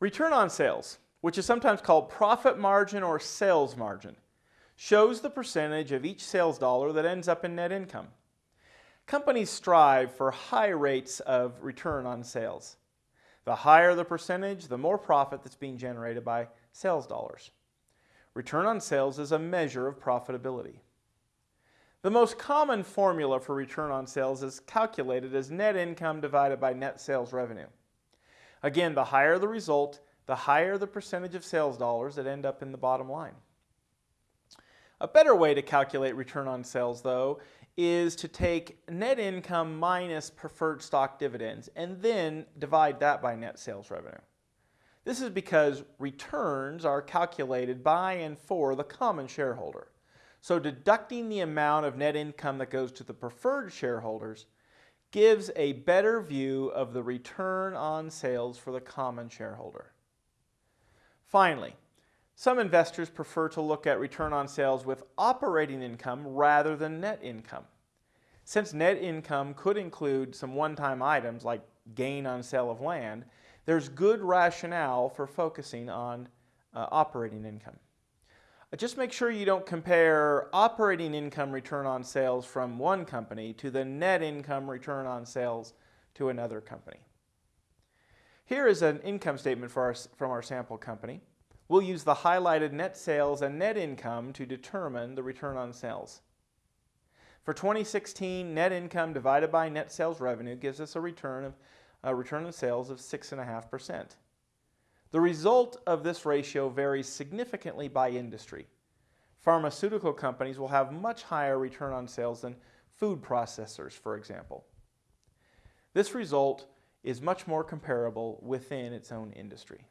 Return on sales, which is sometimes called profit margin or sales margin, shows the percentage of each sales dollar that ends up in net income. Companies strive for high rates of return on sales. The higher the percentage, the more profit that's being generated by sales dollars. Return on sales is a measure of profitability. The most common formula for return on sales is calculated as net income divided by net sales revenue. Again, the higher the result, the higher the percentage of sales dollars that end up in the bottom line. A better way to calculate return on sales, though, is to take net income minus preferred stock dividends and then divide that by net sales revenue. This is because returns are calculated by and for the common shareholder. So deducting the amount of net income that goes to the preferred shareholders gives a better view of the return on sales for the common shareholder. Finally, some investors prefer to look at return on sales with operating income rather than net income. Since net income could include some one-time items like gain on sale of land, there's good rationale for focusing on uh, operating income. Just make sure you don't compare operating income return on sales from one company to the net income return on sales to another company. Here is an income statement our, from our sample company. We'll use the highlighted net sales and net income to determine the return on sales. For 2016, net income divided by net sales revenue gives us a return of a return on sales of 6.5%. The result of this ratio varies significantly by industry. Pharmaceutical companies will have much higher return on sales than food processors, for example. This result is much more comparable within its own industry.